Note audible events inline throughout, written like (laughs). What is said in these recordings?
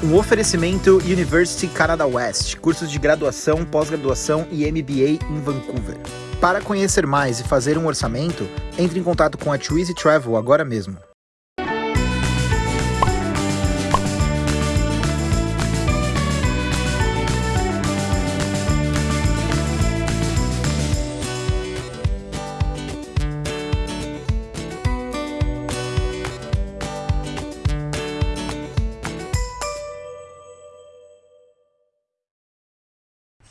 Um oferecimento University Canada West, cursos de graduação, pós-graduação e MBA em Vancouver. Para conhecer mais e fazer um orçamento, entre em contato com a Twizy Travel agora mesmo.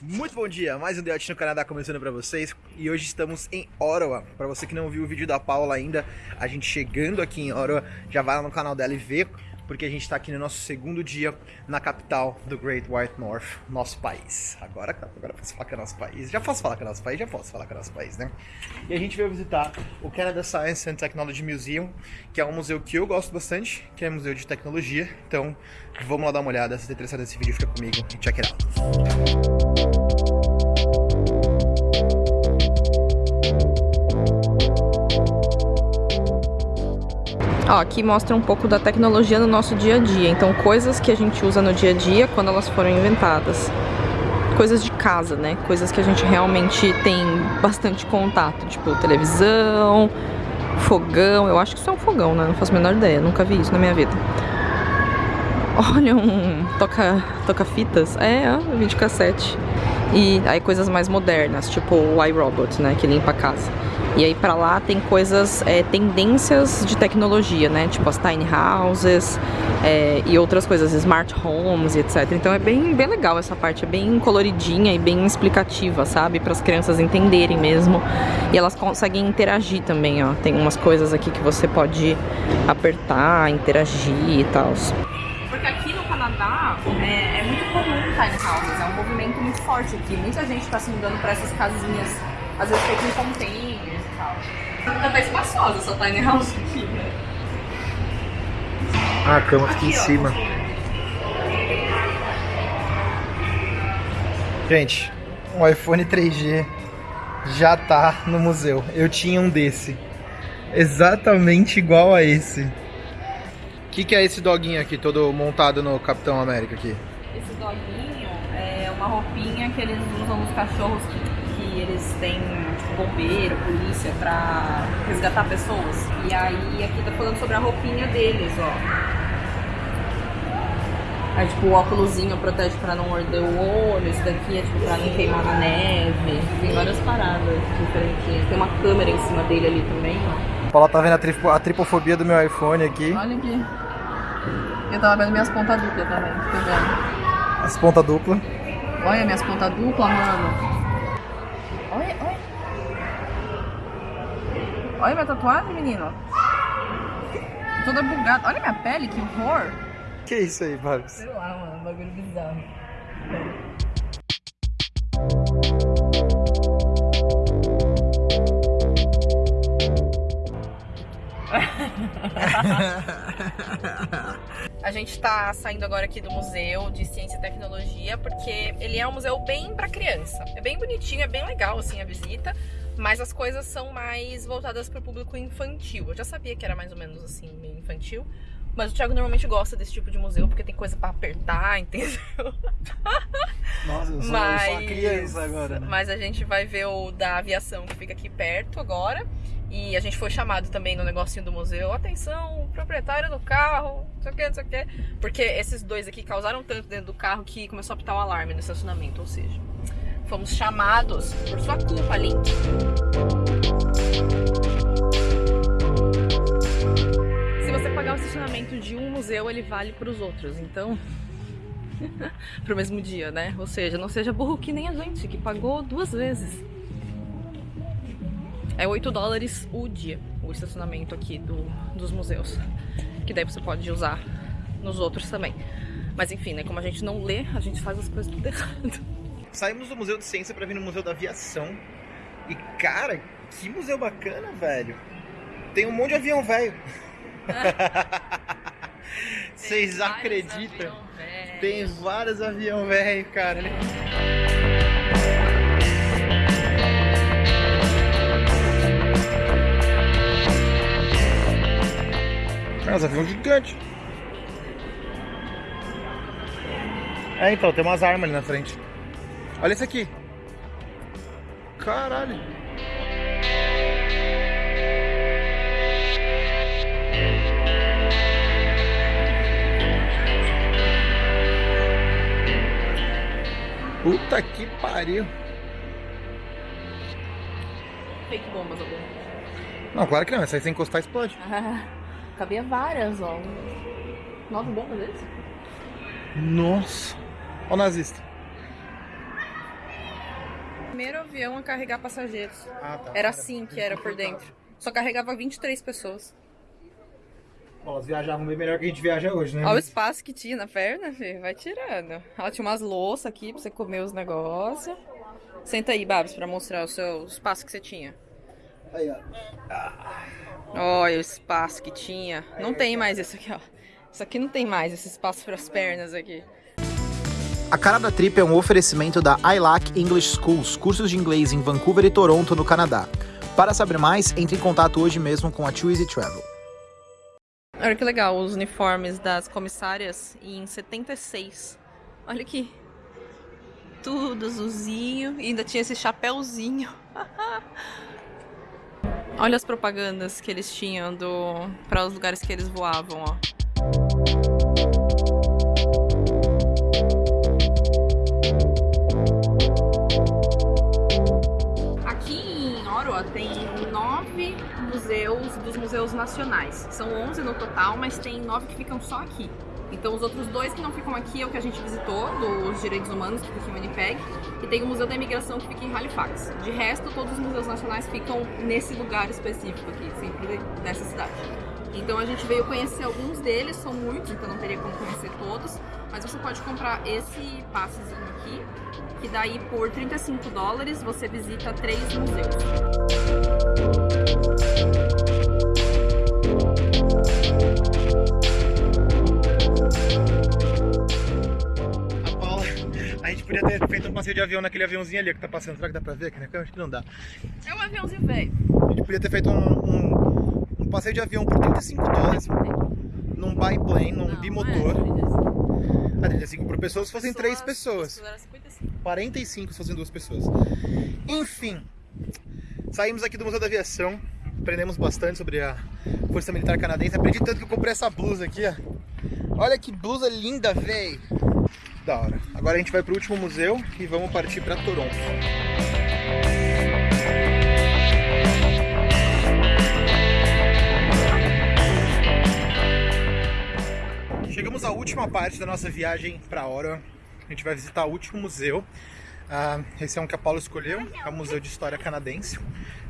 Muito bom dia, mais um Deote no Canadá começando para vocês e hoje estamos em Ottawa. Para você que não viu o vídeo da Paula ainda, a gente chegando aqui em Ottawa, já vai lá no canal dela e vê, porque a gente está aqui no nosso segundo dia na capital do Great White North, nosso país. Agora, agora posso falar que é nosso país, já posso falar que é nosso país, já posso falar que é nosso país, né? E a gente veio visitar o Canada Science and Technology Museum, que é um museu que eu gosto bastante, que é um museu de tecnologia. Então, vamos lá dar uma olhada, se você interessado nesse vídeo, fica comigo e check it out. Ó, aqui mostra um pouco da tecnologia no nosso dia a dia. Então, coisas que a gente usa no dia a dia quando elas foram inventadas. Coisas de casa, né? Coisas que a gente realmente tem bastante contato. Tipo, televisão, fogão. Eu acho que isso é um fogão, né? Não faço a menor ideia. Nunca vi isso na minha vida. Olha um toca, toca fitas. É, ó, videocassete. E aí coisas mais modernas, tipo o iRobot, né? Que limpa a casa. E aí pra lá tem coisas, é, tendências de tecnologia, né? Tipo as tiny houses é, e outras coisas, smart homes e etc. Então é bem, bem legal essa parte, é bem coloridinha e bem explicativa, sabe? Para as crianças entenderem mesmo. E elas conseguem interagir também, ó. Tem umas coisas aqui que você pode apertar, interagir e tal. Porque aqui no Canadá é, é muito comum tiny houses, é um movimento muito forte aqui. Muita gente está se mudando para essas casinhas, às vezes feitas em containers Tá bem espaçosa essa tiny house aqui, né? Ah, a cama fica em Aqui, ó. cima. Gente, um iPhone 3G já tá no museu. Eu tinha um desse. Exatamente igual a esse. O que, que é esse doguinho aqui, todo montado no Capitão América aqui? Esse doguinho é uma roupinha que eles usam nos cachorros que, que eles têm, tipo, bombeiro, polícia, pra resgatar pessoas. E aí aqui tá falando sobre a roupinha deles, ó. Aí, tipo, o óculosinho protege pra não morder o olho, esse daqui é, tipo, pra não queimar na neve. Tem várias paradas diferentes. Tem uma câmera em cima dele ali também, ó. A Paula tá vendo a, tripo- a tripofobia do meu iPhone aqui. Olha aqui. Eu tava vendo minhas pontas duplas também, tô vendo. As pontas duplas. Olha minhas pontas duplas, mano. Olha, olha. Olha minha tatuagem, menino. Toda bugada. Olha minha pele, que horror. Que isso aí, Babs? Sei lá, mano, um bagulho bizarro. Gente tá saindo agora aqui do Museu de Ciência e Tecnologia, porque ele é um museu bem pra criança. É bem bonitinho, é bem legal assim a visita, mas as coisas são mais voltadas pro público infantil. Eu já sabia que era mais ou menos assim, meio infantil, mas o Thiago normalmente gosta desse tipo de museu porque tem coisa pra apertar, (laughs) entendeu? Nossa, eu sou, mas, eu sou criança agora, né? mas a gente vai ver o da aviação que fica aqui perto agora. E a gente foi chamado também no negocinho do museu. Atenção, proprietário do carro, não sei o que, não sei o que. Porque esses dois aqui causaram tanto dentro do carro que começou a apitar o alarme no estacionamento. Ou seja, fomos chamados por sua culpa, Link. Se você pagar o estacionamento de um museu, ele vale para os outros. Então, (laughs) pro mesmo dia, né? Ou seja, não seja burro que nem a gente, que pagou duas vezes. É 8 dólares o dia, o estacionamento aqui do, dos museus. Que daí você pode usar nos outros também. Mas enfim, né? Como a gente não lê, a gente faz as coisas tudo (laughs) errado. Saímos do Museu de Ciência pra vir no Museu da Aviação. E, cara, que museu bacana, velho. Tem um monte de avião velho. (laughs) Vocês acreditam? Tem vários avião velho, cara. Mas avião gigante. É, então, tem umas armas ali na frente. Olha esse aqui. Caralho. Puta que pariu. Fake bombas, algum. Não, claro que não. Essa aí sem encostar explode. Ah, cabia várias, ó. Nove bombas deles? Nossa. Olha o nazista. Primeiro avião a carregar passageiros. Ah, tá. Era assim que era por dentro. Só carregava 23 pessoas. Bom, elas viajavam bem melhor que a gente viaja hoje, né? Olha o espaço que tinha na perna, filho. Vai tirando. Ela tinha umas louças aqui pra você comer os negócios. Senta aí, Babs, pra mostrar o seu espaço que você tinha. Aí, ó. Olha o espaço que tinha. Não tem mais isso aqui, ó. Isso aqui não tem mais, esse espaço para as pernas aqui. A cara da trip é um oferecimento da ILAC English Schools, cursos de inglês em Vancouver e Toronto, no Canadá. Para saber mais, entre em contato hoje mesmo com a Easy Travel. Olha que legal, os uniformes das comissárias em 76. Olha aqui. Tudo azulzinho. E ainda tinha esse chapéuzinho. (laughs) Olha as propagandas que eles tinham do para os lugares que eles voavam, ó. Aqui em Ottawa tem nove museus dos museus nacionais. São 11 no total, mas tem nove que ficam só aqui. Então os outros dois que não ficam aqui é o que a gente visitou, dos direitos humanos, que fica em Winnipeg, e tem o Museu da Imigração, que fica em Halifax. De resto, todos os museus nacionais ficam nesse lugar específico aqui, sempre nessa cidade. Então a gente veio conhecer alguns deles, são muitos, então não teria como conhecer todos, mas você pode comprar esse passezinho aqui, que daí por 35 dólares você visita três museus. Podia ter feito um passeio de avião naquele aviãozinho ali que tá passando. Será que dá pra ver aqui na câmera? Acho que não dá. É um aviãozinho velho. A gente podia ter feito um, um, um passeio de avião por 35 dólares num biplane, num bimotor. Ah, 35 por pessoa se fossem três pessoas. 45 se fossem duas pessoas. Enfim, saímos aqui do Museu da Aviação, aprendemos bastante sobre a Força Militar Canadense. Aprendi tanto que eu comprei essa blusa aqui, ó. Olha que blusa linda, véi! Da hora. Agora a gente vai pro último museu e vamos partir para Toronto. Chegamos à última parte da nossa viagem para Ottawa. A gente vai visitar o último museu. Ah, esse é um que a Paula escolheu, é o Museu de História Canadense.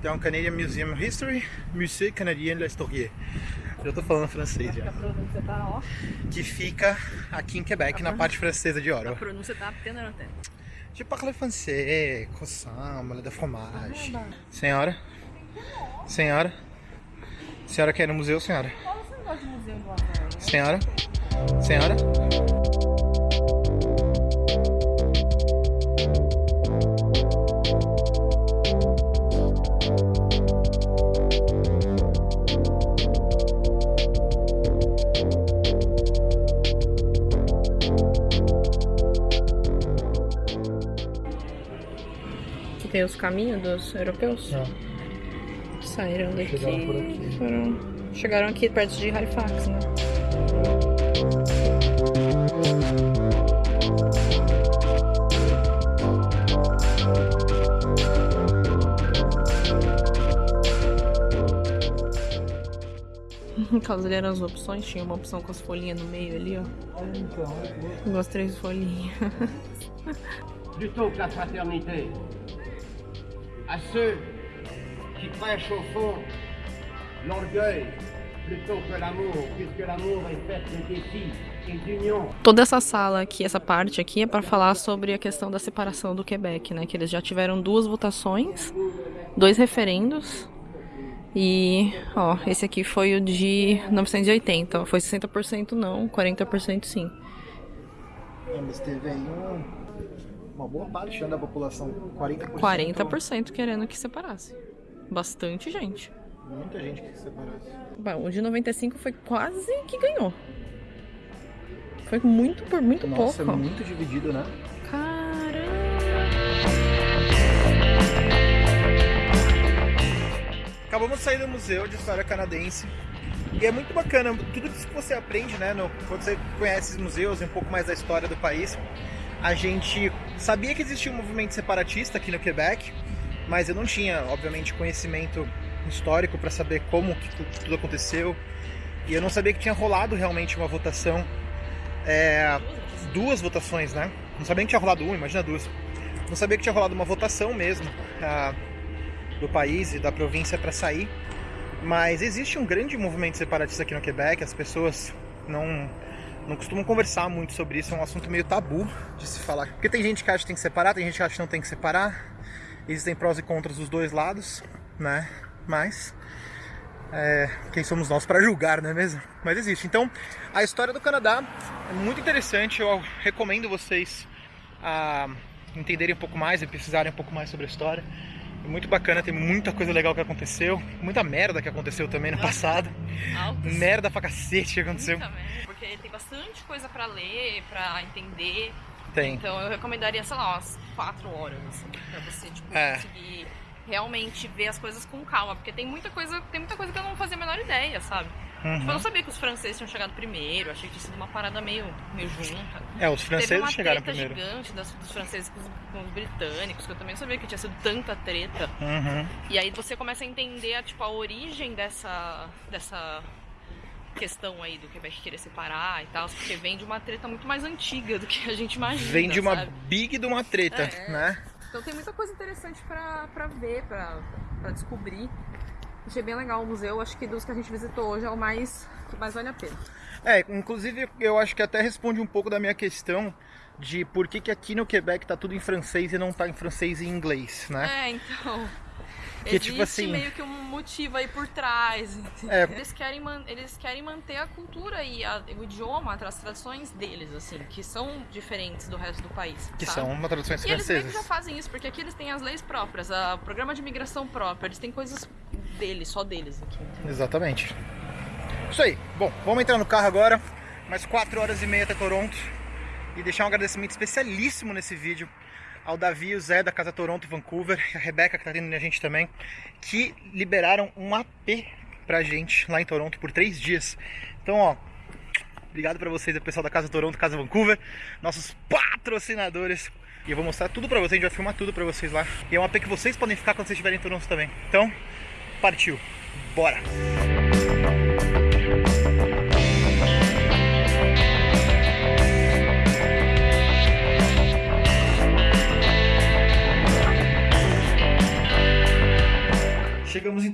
Então, o Canadian Museum of History, Musée Canadien de l'Histoire. Já tô falando francês já. Que fica aqui em Quebec, na parte francesa de A Ottawa. pronúncia tá apenas Je parle français, croissant, molho de fromage. Senhora? Senhora? Senhora quer ir no museu, senhora? Você não gosta de museu do? Senhora? Senhora? Os caminhos dos europeus. Saíram daqui. Chegaram por aqui. Foram... Chegaram aqui perto de Halifax, né? (laughs) Caso eram as opções, tinha uma opção com as folhinhas no meio ali, ó. Com as três folhinhas. (laughs) plutôt que la fraternité. À ceux qui prêchent au fond l'orgueil plutôt que l'amour, puisque l'amour est fait de défis. Toda essa sala aqui, essa parte aqui, é para falar sobre a questão da separação do Quebec, né? Que eles já tiveram duas votações, dois referendos. E, ó, esse aqui foi o de 1980. ó, Foi 60% não, 40% sim. É, mas teve aí um- uma boa parte né, da população, 40%. 40% querendo que separasse. Bastante gente. Muita gente que se separasse. Bom, o de 95 foi quase que ganhou. Foi muito por muito Nossa, pouco. é muito dividido, né? Caramba! Acabamos de sair do Museu de História Canadense. E é muito bacana, tudo isso que você aprende, né, no, quando você conhece os museus e um pouco mais da história do país. A gente sabia que existia um movimento separatista aqui no Quebec, mas eu não tinha, obviamente, conhecimento histórico para saber como que tu- tudo aconteceu. E eu não sabia que tinha rolado realmente uma votação, é, duas votações, né? Não sabia que tinha rolado uma, imagina duas. Não sabia que tinha rolado uma votação mesmo ah, do país e da província para sair. Mas existe um grande movimento separatista aqui no Quebec, as pessoas não, não costumam conversar muito sobre isso, é um assunto meio tabu de se falar. Porque tem gente que acha que tem que separar, tem gente que acha que não tem que separar. Existem prós e contras dos dois lados, né? Mas é, quem somos nós para julgar, não é mesmo? Mas existe. Então, a história do Canadá é muito interessante. Eu recomendo vocês a entenderem um pouco mais e pesquisarem um pouco mais sobre a história. É muito bacana, tem muita coisa legal que aconteceu, muita merda que aconteceu também no passado. Altos. Merda pra cacete que aconteceu. Porque tem bastante coisa pra ler, pra entender. Tem. Então eu recomendaria, sei lá, umas quatro horas, assim, pra você, tipo, É. conseguir realmente ver as coisas com calma. Porque tem muita coisa, tem muita coisa que eu não fazia a menor ideia, sabe? Tipo, eu Uhum. não sabia que os franceses tinham chegado primeiro, achei que tinha sido uma parada meio, meio junta. É, os Teve franceses uma chegaram treta primeiro. gigante das- dos franceses com os, com os britânicos, que eu também não sabia que tinha sido tanta treta. Uhum. E aí você começa a entender a, tipo, a origem dessa, dessa questão aí do Quebec querer separar e tal, porque vem de uma treta muito mais antiga do que a gente imagina. Vem de uma sabe? big de uma treta, É. né? Então tem muita coisa interessante pra, pra ver, pra, pra descobrir. Achei bem legal o museu, acho que dos que a gente visitou hoje é o mais que mais vale a pena. É, inclusive eu acho que até responde um pouco da minha questão de por que, que aqui no Quebec tá tudo em francês e não tá em francês e em inglês, né? É, então. Que, existe tipo assim- meio que um motivo aí por trás. É. Eles, querem man- eles querem manter a cultura e a- o idioma, as tradições deles, assim, que são diferentes do resto do país. Que sabe? são uma traduções E eles francesas. já fazem isso, porque aqui eles têm as leis próprias, o programa de imigração próprio, eles têm coisas deles, só deles aqui. entendeu? Exatamente. Isso aí. Bom, vamos entrar no carro agora. Mais 4 horas e meia até Toronto. E deixar um agradecimento especialíssimo nesse vídeo ao Davi e o Zé da Casa Toronto Vancouver, a Rebeca que tá tendo a gente também, que liberaram um AP pra gente lá em Toronto por 3 dias. Então, ó, obrigado pra vocês, pessoal da Casa Toronto, Casa Vancouver, nossos patrocinadores. E eu vou mostrar tudo pra vocês, a gente vai filmar tudo pra vocês lá. E é um AP que vocês podem ficar quando vocês estiverem em Toronto também. Então, partiu. Bora! Chegamos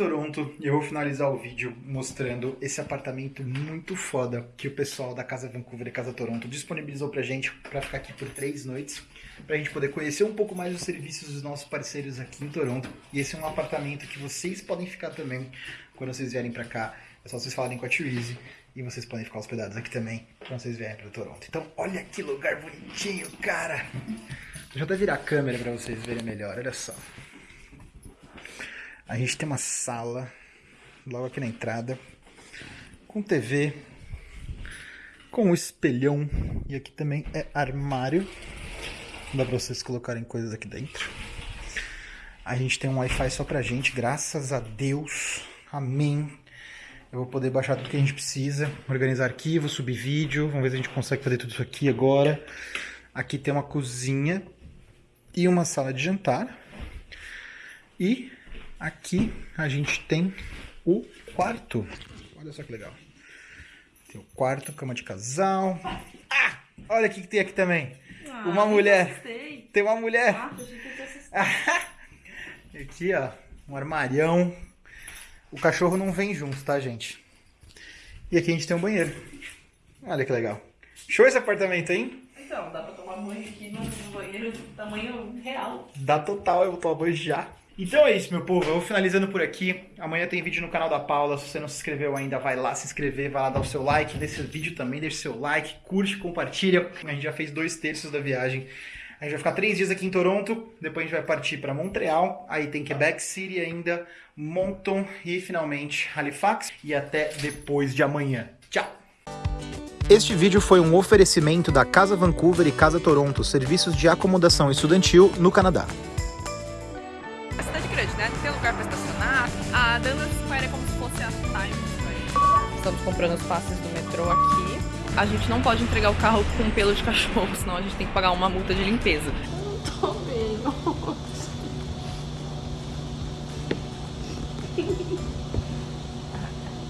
Toronto e eu vou finalizar o vídeo mostrando esse apartamento muito foda que o pessoal da Casa Vancouver e Casa Toronto disponibilizou pra gente pra ficar aqui por três noites, pra gente poder conhecer um pouco mais os serviços dos nossos parceiros aqui em Toronto. E esse é um apartamento que vocês podem ficar também quando vocês vierem pra cá. É só vocês falarem com a Therese e vocês podem ficar hospedados aqui também quando vocês vierem pra Toronto. Então, olha que lugar bonitinho, cara! (laughs) Deixa eu até virar a câmera pra vocês verem melhor, olha só. A gente tem uma sala logo aqui na entrada, com TV, com um espelhão e aqui também é armário. Dá pra vocês colocarem coisas aqui dentro. A gente tem um Wi-Fi só pra gente, graças a Deus. Amém. Eu vou poder baixar tudo que a gente precisa, organizar arquivos, subir vídeo. Vamos ver se a gente consegue fazer tudo isso aqui agora. Aqui tem uma cozinha e uma sala de jantar. E aqui a gente tem o quarto. Olha só que legal. Tem o quarto, cama de casal. Ah! Olha o que que tem aqui também. uma mulher. Tem uma mulher. (laughs) aqui, ó. Um armarião. O cachorro não vem junto, tá, gente? E aqui a gente tem um banheiro. Olha que legal. Show esse apartamento, hein? Então, dá pra tomar banho aqui no banheiro tamanho real. Dá total, eu vou tomar banho já. Então é isso, meu povo. Eu vou finalizando por aqui. Amanhã tem vídeo no canal da Paula. Se você não se inscreveu ainda, vai lá se inscrever, vai lá dar o seu like nesse vídeo também. Deixa seu like, curte, compartilha. A gente já fez dois terços da viagem. A gente vai ficar três dias aqui em Toronto. Depois a gente vai partir para Montreal. Aí tem Quebec City ainda, Moncton e finalmente Halifax. E até depois de amanhã. Tchau! Este vídeo foi um oferecimento da Casa Vancouver e Casa Toronto, serviços de acomodação estudantil no Canadá. Estamos comprando os passes do metrô aqui. A gente não pode entregar o carro com pelo de cachorro, (laughs) senão a gente tem que pagar uma multa de limpeza. Não tô bem.